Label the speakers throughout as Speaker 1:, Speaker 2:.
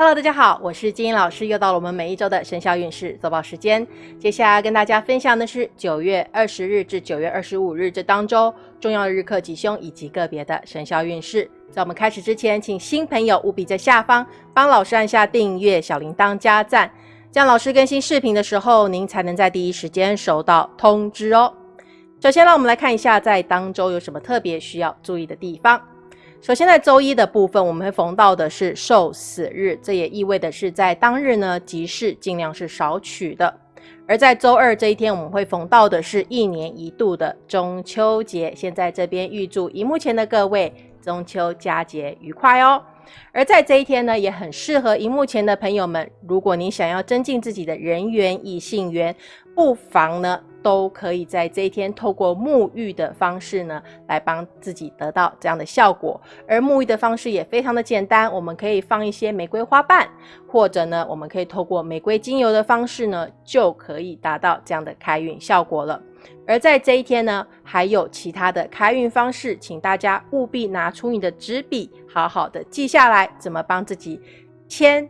Speaker 1: Hello，大家好，我是金英老师，又到了我们每一周的生肖运势周报时间。接下来跟大家分享的是九月二十日至九月二十五日这当周重要的日课吉凶以及个别的生肖运势。在我们开始之前，请新朋友务必在下方帮老师按下订阅、小铃铛加赞，这样老师更新视频的时候，您才能在第一时间收到通知哦。首先，让我们来看一下在当周有什么特别需要注意的地方。首先，在周一的部分，我们会逢到的是受死日，这也意味的是在当日呢，吉事尽量是少取的。而在周二这一天，我们会逢到的是一年一度的中秋节。现在这边预祝荧幕前的各位中秋佳节愉快哦。而在这一天呢，也很适合荧幕前的朋友们，如果你想要增进自己的人缘、异性缘，不妨呢。都可以在这一天透过沐浴的方式呢，来帮自己得到这样的效果。而沐浴的方式也非常的简单，我们可以放一些玫瑰花瓣，或者呢，我们可以透过玫瑰精油的方式呢，就可以达到这样的开运效果了。而在这一天呢，还有其他的开运方式，请大家务必拿出你的纸笔，好好的记下来，怎么帮自己签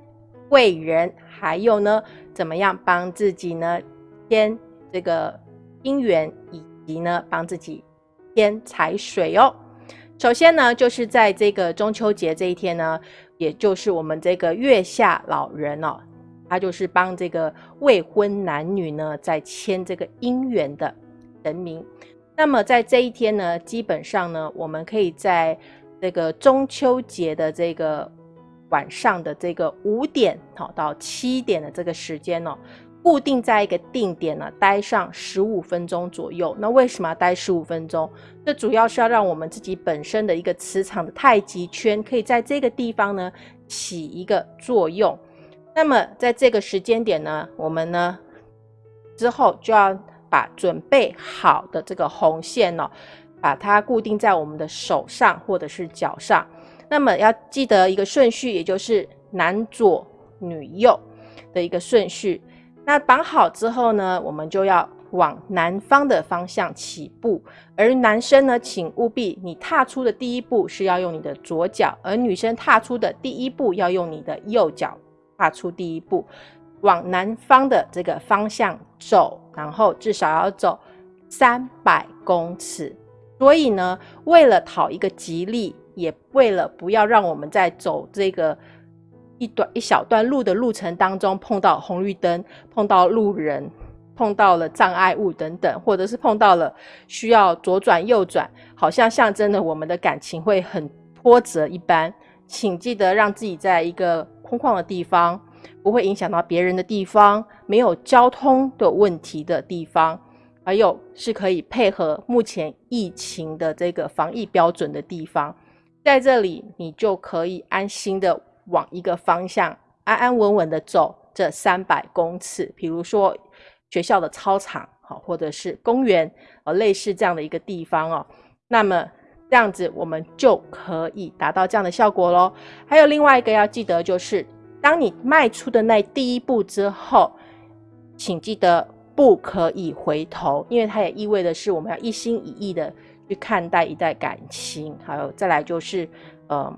Speaker 1: 贵人，还有呢，怎么样帮自己呢签。这个姻缘以及呢，帮自己添财水哦。首先呢，就是在这个中秋节这一天呢，也就是我们这个月下老人哦，他就是帮这个未婚男女呢，在签这个姻缘的神明。那么在这一天呢，基本上呢，我们可以在这个中秋节的这个晚上的这个五点好到七点的这个时间哦。固定在一个定点呢，待上十五分钟左右。那为什么要待十五分钟？这主要是要让我们自己本身的一个磁场的太极圈，可以在这个地方呢起一个作用。那么在这个时间点呢，我们呢之后就要把准备好的这个红线哦，把它固定在我们的手上或者是脚上。那么要记得一个顺序，也就是男左女右的一个顺序。那绑好之后呢，我们就要往南方的方向起步。而男生呢，请务必你踏出的第一步是要用你的左脚，而女生踏出的第一步要用你的右脚踏出第一步，往南方的这个方向走，然后至少要走三百公尺。所以呢，为了讨一个吉利，也为了不要让我们在走这个。一段一小段路的路程当中，碰到红绿灯，碰到路人，碰到了障碍物等等，或者是碰到了需要左转右转，好像象征了我们的感情会很波折一般。请记得让自己在一个空旷的地方，不会影响到别人的地方，没有交通的问题的地方，还有是可以配合目前疫情的这个防疫标准的地方，在这里你就可以安心的。往一个方向安安稳稳的走这三百公尺，比如说学校的操场，好，或者是公园，呃，类似这样的一个地方哦。那么这样子我们就可以达到这样的效果喽。还有另外一个要记得，就是当你迈出的那第一步之后，请记得不可以回头，因为它也意味的是我们要一心一意的去看待一段感情。还有再来就是，嗯。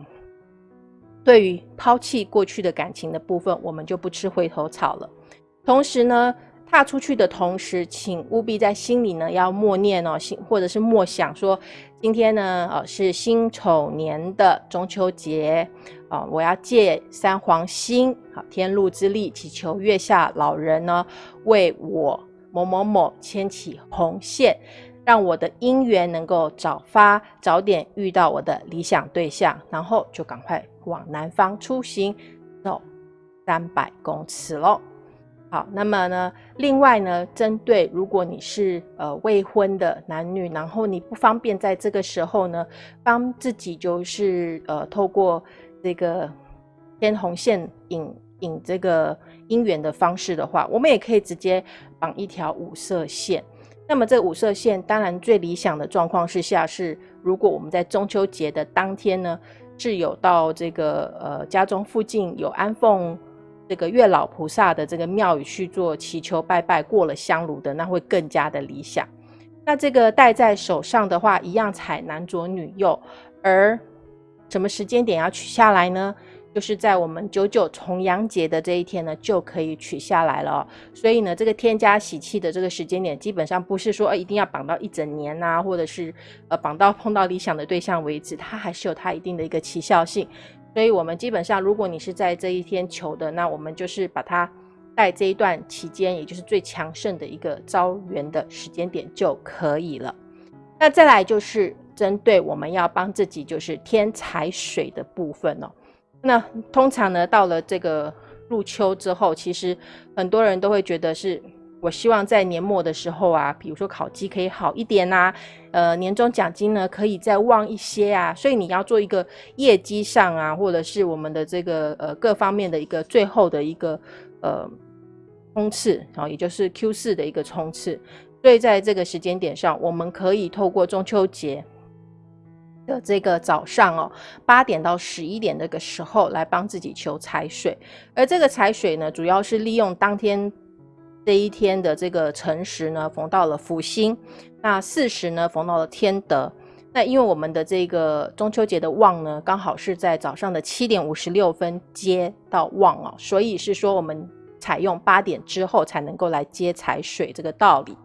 Speaker 1: 对于抛弃过去的感情的部分，我们就不吃回头草了。同时呢，踏出去的同时，请务必在心里呢要默念哦，心或者是默想说，今天呢，呃，是辛丑年的中秋节啊，我要借三黄星，好天禄之力，祈求月下老人呢为我某某某牵起红线。让我的姻缘能够早发，早点遇到我的理想对象，然后就赶快往南方出行，走三百公尺喽。好，那么呢，另外呢，针对如果你是呃未婚的男女，然后你不方便在这个时候呢，帮自己就是呃透过这个牵红线引引这个姻缘的方式的话，我们也可以直接绑一条五色线。那么这五色线，当然最理想的状况是下是，如果我们在中秋节的当天呢，是有到这个呃家中附近有安奉这个月老菩萨的这个庙宇去做祈求拜拜，过了香炉的，那会更加的理想。那这个戴在手上的话，一样采男左女右，而什么时间点要取下来呢？就是在我们九九重阳节的这一天呢，就可以取下来了。所以呢，这个添加喜气的这个时间点，基本上不是说一定要绑到一整年呐，或者是呃绑到碰到理想的对象为止，它还是有它一定的一个奇效性。所以我们基本上，如果你是在这一天求的，那我们就是把它在这一段期间，也就是最强盛的一个招缘的时间点就可以了。那再来就是针对我们要帮自己就是添财水的部分哦。那通常呢，到了这个入秋之后，其实很多人都会觉得是，我希望在年末的时候啊，比如说考绩可以好一点呐，呃，年终奖金呢可以再旺一些啊，所以你要做一个业绩上啊，或者是我们的这个呃各方面的一个最后的一个呃冲刺啊，也就是 Q 四的一个冲刺，所以在这个时间点上，我们可以透过中秋节。的这个早上哦，八点到十一点这个时候来帮自己求财水，而这个财水呢，主要是利用当天这一天的这个辰时呢，逢到了福星，那巳时呢，逢到了天德。那因为我们的这个中秋节的旺呢，刚好是在早上的七点五十六分接到旺哦，所以是说我们采用八点之后才能够来接财水这个道理。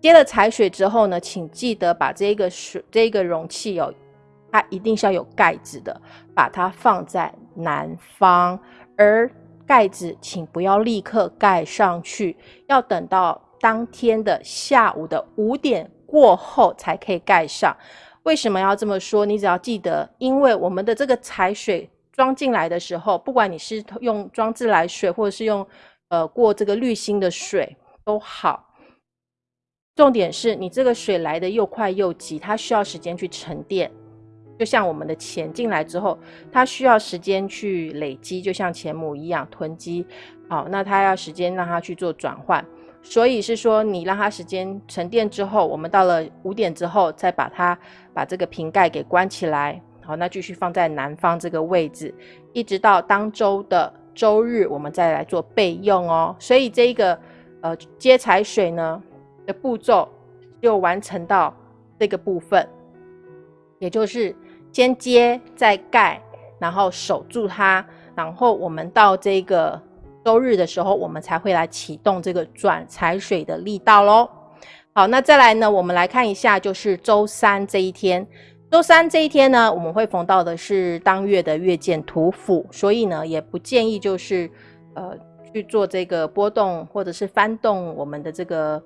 Speaker 1: 接了财水之后呢，请记得把这个水这个容器哦。它一定是要有盖子的，把它放在南方，而盖子请不要立刻盖上去，要等到当天的下午的五点过后才可以盖上。为什么要这么说？你只要记得，因为我们的这个采水装进来的时候，不管你是用装自来水，或者是用呃过这个滤芯的水都好，重点是你这个水来的又快又急，它需要时间去沉淀。就像我们的钱进来之后，它需要时间去累积，就像钱母一样囤积。好，那它要时间让它去做转换，所以是说你让它时间沉淀之后，我们到了五点之后再把它把这个瓶盖给关起来。好，那继续放在南方这个位置，一直到当周的周日，我们再来做备用哦。所以这一个呃接财水呢的步骤就完成到这个部分，也就是。先接再盖，然后守住它，然后我们到这个周日的时候，我们才会来启动这个转财水的力道喽。好，那再来呢，我们来看一下，就是周三这一天。周三这一天呢，我们会逢到的是当月的月见土府，所以呢，也不建议就是呃去做这个波动或者是翻动我们的这个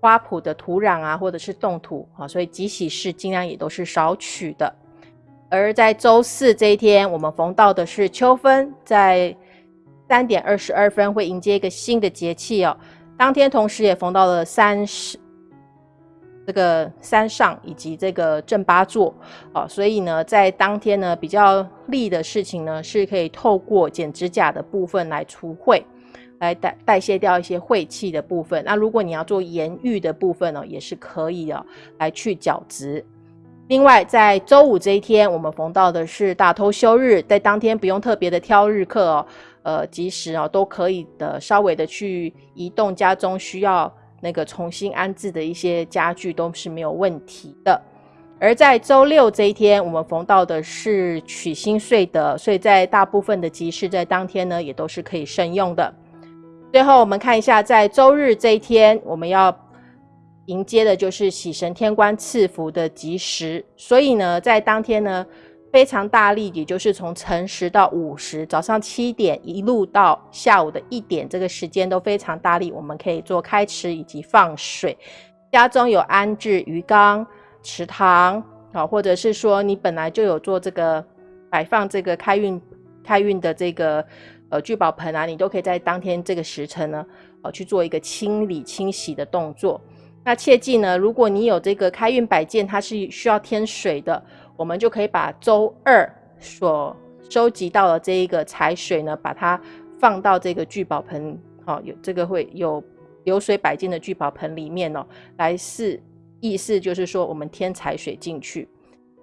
Speaker 1: 花圃的土壤啊，或者是动土啊，所以吉喜事尽量也都是少取的。而在周四这一天，我们逢到的是秋分，在三点二十二分会迎接一个新的节气哦。当天同时也逢到了三十这个山上以及这个正八座哦，所以呢，在当天呢比较利的事情呢，是可以透过剪指甲的部分来除秽，来代代谢掉一些晦气的部分。那如果你要做盐浴的部分呢，也是可以的，来去角质。另外，在周五这一天，我们逢到的是大偷休日，在当天不用特别的挑日课哦，呃，即时哦都可以的，稍微的去移动家中需要那个重新安置的一些家具都是没有问题的。而在周六这一天，我们逢到的是取新岁的，所以在大部分的集市在当天呢，也都是可以慎用的。最后，我们看一下在周日这一天，我们要。迎接的就是喜神天官赐福的吉时，所以呢，在当天呢非常大力，也就是从辰时到午时，早上七点一路到下午的一点，这个时间都非常大力。我们可以做开池以及放水，家中有安置鱼缸、池塘啊，或者是说你本来就有做这个摆放这个开运开运的这个呃聚宝盆啊，你都可以在当天这个时辰呢，呃去做一个清理清洗的动作。那切记呢，如果你有这个开运摆件，它是需要添水的，我们就可以把周二所收集到的这一个财水呢，把它放到这个聚宝盆，好，有这个会有流水摆件的聚宝盆里面哦，来是意思就是说我们添财水进去。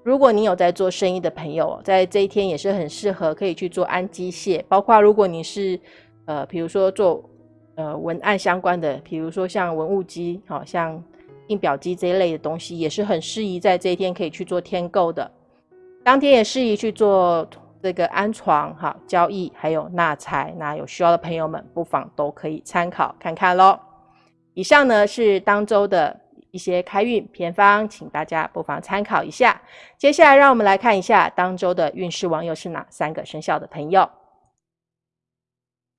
Speaker 1: 如果你有在做生意的朋友，在这一天也是很适合可以去做安机械，包括如果你是呃，比如说做。呃，文案相关的，比如说像文物机，好像印表机这一类的东西，也是很适宜在这一天可以去做添购的。当天也适宜去做这个安床哈交易还有纳财，那有需要的朋友们不妨都可以参考看看喽。以上呢是当周的一些开运偏方，请大家不妨参考一下。接下来让我们来看一下当周的运势王又是哪三个生肖的朋友。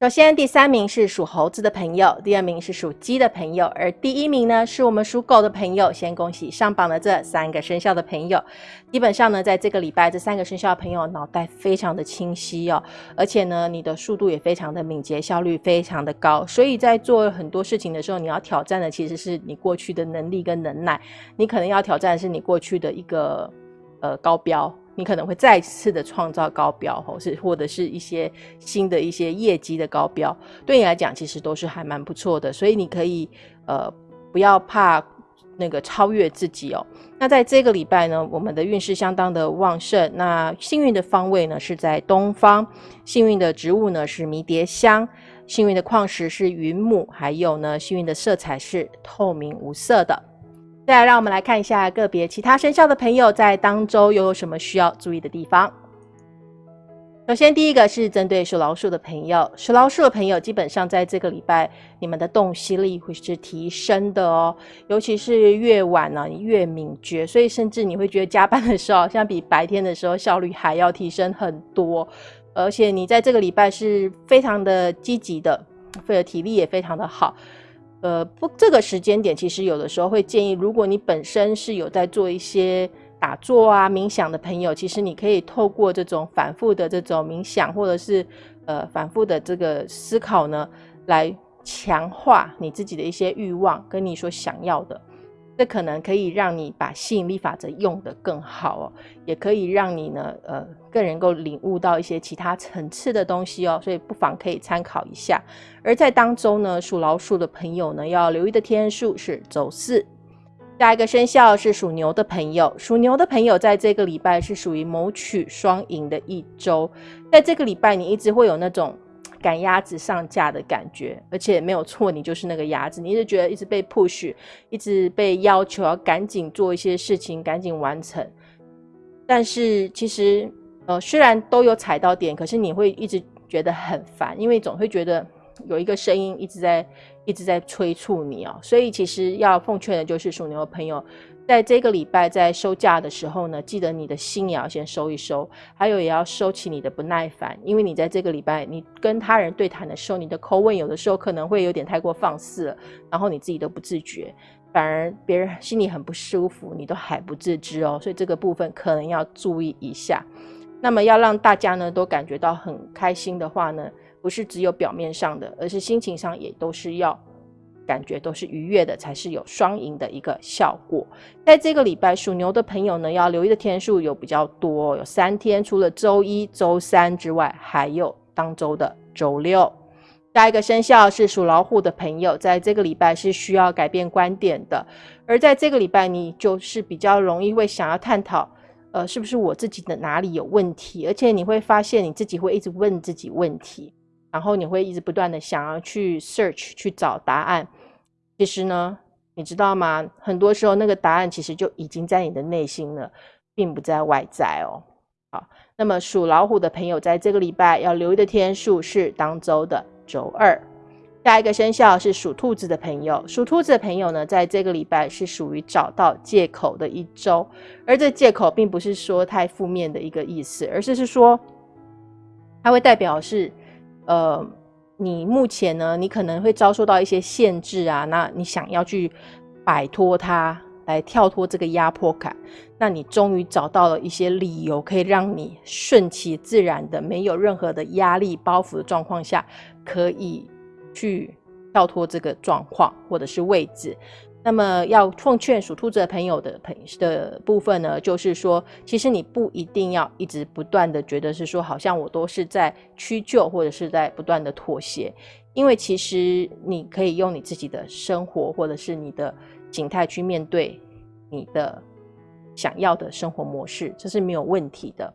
Speaker 1: 首先，第三名是属猴子的朋友，第二名是属鸡的朋友，而第一名呢是我们属狗的朋友。先恭喜上榜的这三个生肖的朋友。基本上呢，在这个礼拜，这三个生肖的朋友脑袋非常的清晰哦，而且呢，你的速度也非常的敏捷，效率非常的高。所以在做很多事情的时候，你要挑战的其实是你过去的能力跟能耐，你可能要挑战的是你过去的一个呃高标。你可能会再次的创造高标，或是或者是一些新的一些业绩的高标，对你来讲其实都是还蛮不错的，所以你可以呃不要怕那个超越自己哦。那在这个礼拜呢，我们的运势相当的旺盛，那幸运的方位呢是在东方，幸运的植物呢是迷迭香，幸运的矿石是云母，还有呢幸运的色彩是透明无色的。再来，让我们来看一下个别其他生肖的朋友在当周又有什么需要注意的地方。首先，第一个是针对属老鼠的朋友，属老鼠的朋友基本上在这个礼拜，你们的洞悉力会是提升的哦，尤其是越晚呢越敏捷，所以甚至你会觉得加班的时候，像比白天的时候效率还要提升很多，而且你在这个礼拜是非常的积极的，或者体力也非常的好。呃，不，这个时间点其实有的时候会建议，如果你本身是有在做一些打坐啊、冥想的朋友，其实你可以透过这种反复的这种冥想，或者是呃反复的这个思考呢，来强化你自己的一些欲望跟你所想要的。这可能可以让你把吸引力法则用得更好哦，也可以让你呢，呃，更能够领悟到一些其他层次的东西哦，所以不妨可以参考一下。而在当中呢，属老鼠的朋友呢，要留意的天数是周四。下一个生肖是属牛的朋友，属牛的朋友在这个礼拜是属于谋取双赢的一周，在这个礼拜你一直会有那种。赶鸭子上架的感觉，而且没有错，你就是那个鸭子。你一直觉得一直被 push，一直被要求要赶紧做一些事情，赶紧完成。但是其实，呃，虽然都有踩到点，可是你会一直觉得很烦，因为总会觉得有一个声音一直在一直在催促你哦。所以其实要奉劝的就是属牛的朋友。在这个礼拜在收假的时候呢，记得你的心也要先收一收，还有也要收起你的不耐烦，因为你在这个礼拜你跟他人对谈的时候，你的口吻有的时候可能会有点太过放肆了，然后你自己都不自觉，反而别人心里很不舒服，你都还不自知哦，所以这个部分可能要注意一下。那么要让大家呢都感觉到很开心的话呢，不是只有表面上的，而是心情上也都是要。感觉都是愉悦的，才是有双赢的一个效果。在这个礼拜，属牛的朋友呢，要留意的天数有比较多，有三天，除了周一周三之外，还有当周的周六。下一个生肖是属老虎的朋友，在这个礼拜是需要改变观点的，而在这个礼拜，你就是比较容易会想要探讨，呃，是不是我自己的哪里有问题，而且你会发现你自己会一直问自己问题。然后你会一直不断的想要去 search 去找答案，其实呢，你知道吗？很多时候那个答案其实就已经在你的内心了，并不在外在哦。好，那么属老虎的朋友在这个礼拜要留意的天数是当周的周二。下一个生肖是属兔子的朋友，属兔子的朋友呢，在这个礼拜是属于找到借口的一周，而这借口并不是说太负面的一个意思，而是是说它会代表是。呃，你目前呢，你可能会遭受到一些限制啊，那你想要去摆脱它，来跳脱这个压迫感，那你终于找到了一些理由，可以让你顺其自然的，没有任何的压力包袱的状况下，可以去跳脱这个状况或者是位置。那么要奉劝属兔子的朋友的朋的部分呢，就是说，其实你不一定要一直不断的觉得是说，好像我都是在屈就或者是在不断的妥协，因为其实你可以用你自己的生活或者是你的形态去面对你的想要的生活模式，这是没有问题的。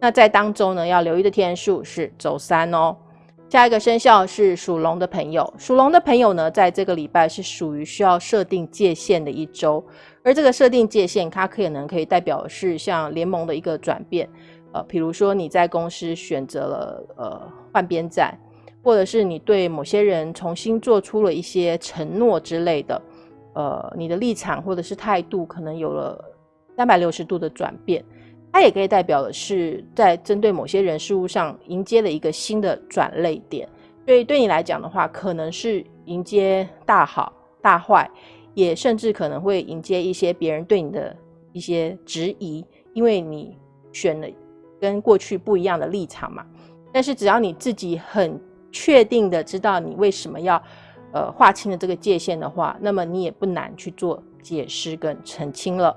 Speaker 1: 那在当中呢，要留意的天数是周三哦。下一个生肖是属龙的朋友，属龙的朋友呢，在这个礼拜是属于需要设定界限的一周，而这个设定界限，它可能可以代表是像联盟的一个转变，呃，比如说你在公司选择了呃换边站，或者是你对某些人重新做出了一些承诺之类的，呃，你的立场或者是态度可能有了三百六十度的转变，它也可以代表的是在针对某些人事物上迎接了一个新的转类点。所以对你来讲的话，可能是迎接大好大坏，也甚至可能会迎接一些别人对你的一些质疑，因为你选了。跟过去不一样的立场嘛，但是只要你自己很确定的知道你为什么要呃划清了这个界限的话，那么你也不难去做解释跟澄清了。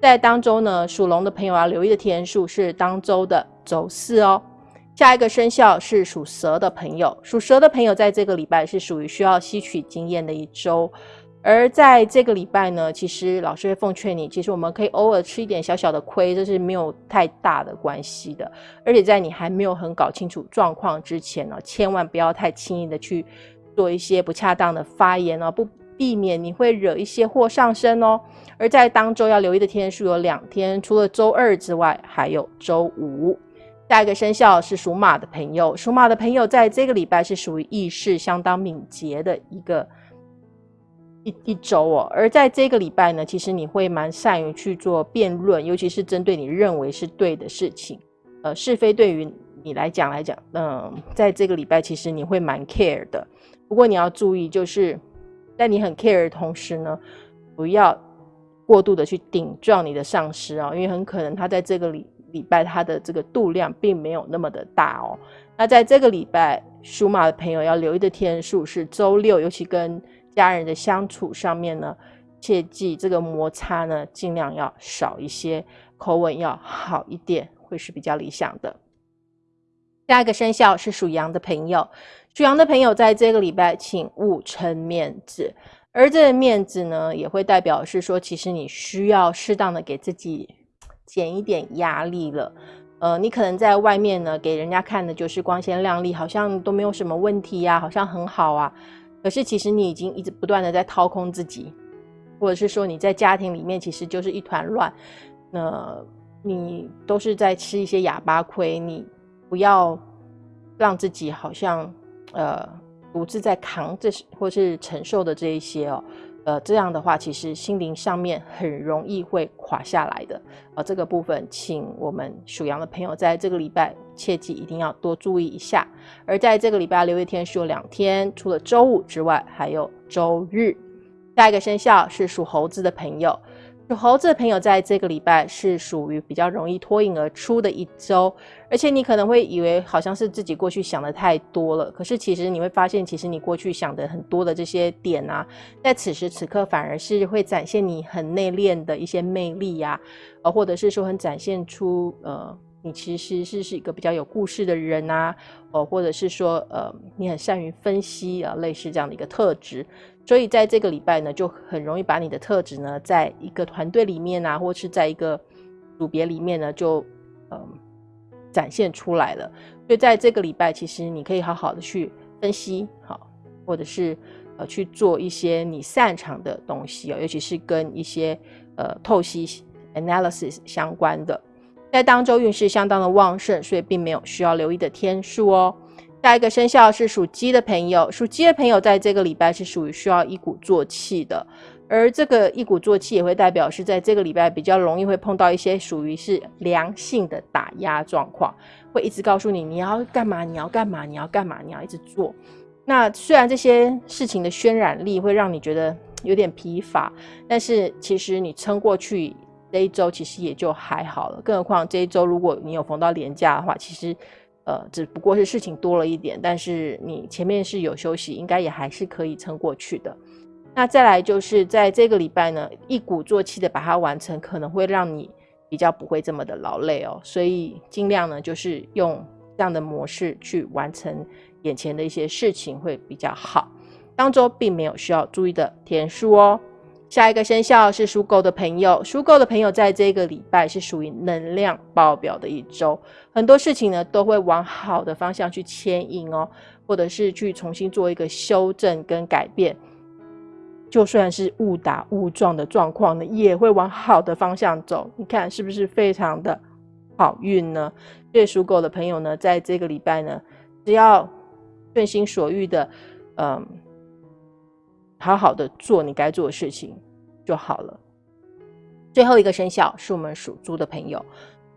Speaker 1: 在当周呢，属龙的朋友要留意的天数是当周的周四哦。下一个生肖是属蛇的朋友，属蛇的朋友在这个礼拜是属于需要吸取经验的一周。而在这个礼拜呢，其实老师会奉劝你，其实我们可以偶尔吃一点小小的亏，这是没有太大的关系的。而且在你还没有很搞清楚状况之前呢，千万不要太轻易的去做一些不恰当的发言哦，不避免你会惹一些祸上身哦。而在当周要留意的天数有两天，除了周二之外，还有周五。下一个生肖是属马的朋友，属马的朋友在这个礼拜是属于意识相当敏捷的一个。一一周哦，而在这个礼拜呢，其实你会蛮善于去做辩论，尤其是针对你认为是对的事情，呃，是非对于你来讲来讲，嗯，在这个礼拜其实你会蛮 care 的。不过你要注意，就是在你很 care 的同时呢，不要过度的去顶撞你的上司啊，因为很可能他在这个礼礼拜他的这个度量并没有那么的大哦。那在这个礼拜，属马的朋友要留意的天数是周六，尤其跟家人的相处上面呢，切记这个摩擦呢，尽量要少一些，口吻要好一点，会是比较理想的。下一个生肖是属羊的朋友，属羊的朋友在这个礼拜，请勿撑面子，而这个面子呢，也会代表是说，其实你需要适当的给自己减一点压力了。呃，你可能在外面呢，给人家看的就是光鲜亮丽，好像都没有什么问题呀，好像很好啊。可是，其实你已经一直不断的在掏空自己，或者是说你在家庭里面其实就是一团乱，那你都是在吃一些哑巴亏。你不要让自己好像呃独自在扛这或是承受的这一些哦。呃，这样的话，其实心灵上面很容易会垮下来的。呃，这个部分，请我们属羊的朋友在这个礼拜切记一定要多注意一下。而在这个礼拜留一天是有两天，除了周五之外，还有周日。下一个生肖是属猴子的朋友。属猴子的朋友，在这个礼拜是属于比较容易脱颖而出的一周，而且你可能会以为好像是自己过去想的太多了，可是其实你会发现，其实你过去想的很多的这些点啊，在此时此刻反而是会展现你很内敛的一些魅力呀，呃，或者是说很展现出呃，你其实是是一个比较有故事的人啊，哦，或者是说呃，你很善于分析啊，类似这样的一个特质。所以在这个礼拜呢，就很容易把你的特质呢，在一个团队里面啊，或是在一个组别里面呢，就嗯展现出来了。所以在这个礼拜，其实你可以好好的去分析，好，或者是呃去做一些你擅长的东西哦，尤其是跟一些呃透析 analysis 相关的，在当周运势相当的旺盛，所以并没有需要留意的天数哦。下一个生肖是属鸡的朋友，属鸡的朋友在这个礼拜是属于需要一鼓作气的，而这个一鼓作气也会代表是在这个礼拜比较容易会碰到一些属于是良性的打压状况，会一直告诉你你要干嘛，你要干嘛，你要干嘛，你要一直做。那虽然这些事情的渲染力会让你觉得有点疲乏，但是其实你撑过去这一周其实也就还好了。更何况这一周如果你有逢到年假的话，其实。呃，只不过是事情多了一点，但是你前面是有休息，应该也还是可以撑过去的。那再来就是在这个礼拜呢，一鼓作气的把它完成，可能会让你比较不会这么的劳累哦。所以尽量呢，就是用这样的模式去完成眼前的一些事情会比较好。当周并没有需要注意的天数哦。下一个生肖是属狗的朋友，属狗的朋友在这个礼拜是属于能量爆表的一周，很多事情呢都会往好的方向去牵引哦，或者是去重新做一个修正跟改变，就算是误打误撞的状况呢，也会往好的方向走。你看是不是非常的好运呢？所以属狗的朋友呢，在这个礼拜呢，只要顺心所欲的，嗯，好好的做你该做的事情就好了。最后一个生肖是我们属猪的朋友，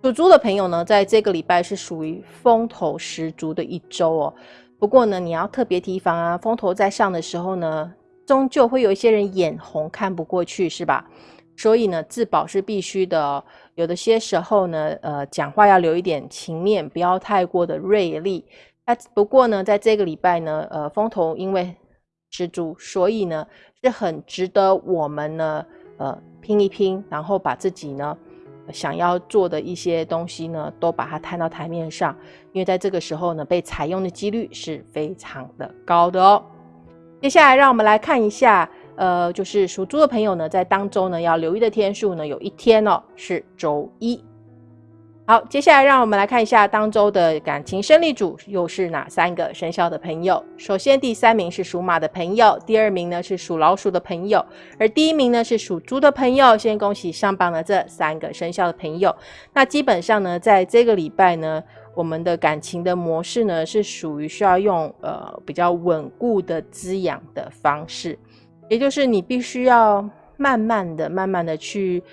Speaker 1: 属猪的朋友呢，在这个礼拜是属于风头十足的一周哦。不过呢，你要特别提防啊，风头在上的时候呢，终究会有一些人眼红看不过去，是吧？所以呢，自保是必须的哦。有的些时候呢，呃，讲话要留一点情面，不要太过的锐利。那不过呢，在这个礼拜呢，呃，风头因为十足，所以呢，是很值得我们呢，呃，拼一拼，然后把自己呢想要做的一些东西呢，都把它摊到台面上。因为在这个时候呢，被采用的几率是非常的高的哦。接下来，让我们来看一下。呃，就是属猪的朋友呢，在当周呢要留意的天数呢，有一天哦是周一。好，接下来让我们来看一下当周的感情胜利组又是哪三个生肖的朋友。首先，第三名是属马的朋友，第二名呢是属老鼠的朋友，而第一名呢是属猪的朋友。先恭喜上榜的这三个生肖的朋友。那基本上呢，在这个礼拜呢，我们的感情的模式呢是属于需要用呃比较稳固的滋养的方式。也就是你必须要慢慢的、慢慢的去，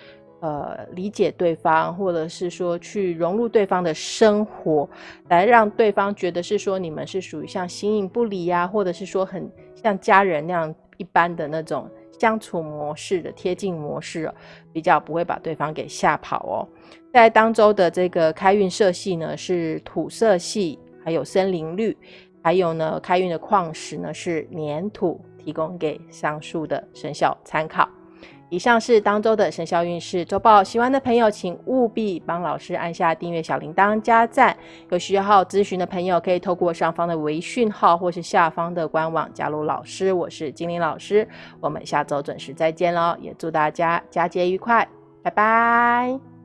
Speaker 1: 呃，理解对方，或者是说去融入对方的生活，来让对方觉得是说你们是属于像形影不离呀，或者是说很像家人那样一般的那种相处模式的贴近模式，比较不会把对方给吓跑哦。在当周的这个开运色系呢是土色系，还有森林绿，还有呢开运的矿石呢是粘土。提供给上述的生肖参考。以上是当周的生肖运势周报，喜欢的朋友请务必帮老师按下订阅小铃铛加赞。有需要咨询的朋友可以透过上方的微讯号或是下方的官网加入老师。我是精灵老师，我们下周准时再见喽！也祝大家佳节愉快，拜拜。